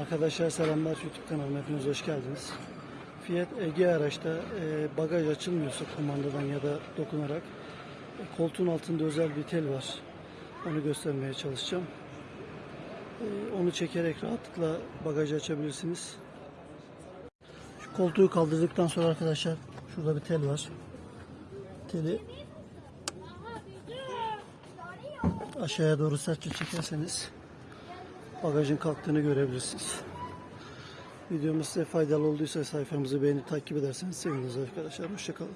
Arkadaşlar selamlar YouTube kanalıma hepiniz hoş geldiniz. Fiat Ege araçta e, bagaj açılmıyorsa kumandadan ya da dokunarak e, koltuğun altında özel bir tel var. Onu göstermeye çalışacağım. E, onu çekerek rahatlıkla bagajı açabilirsiniz. Şu koltuğu kaldırdıktan sonra arkadaşlar şurada bir tel var. Teli aşağıya doğru sertçe çekerseniz bagajın kalktığını görebilirsiniz. Videomuz size faydalı olduysa sayfamızı beğenip takip ederseniz seviniriz arkadaşlar. Hoşçakalın.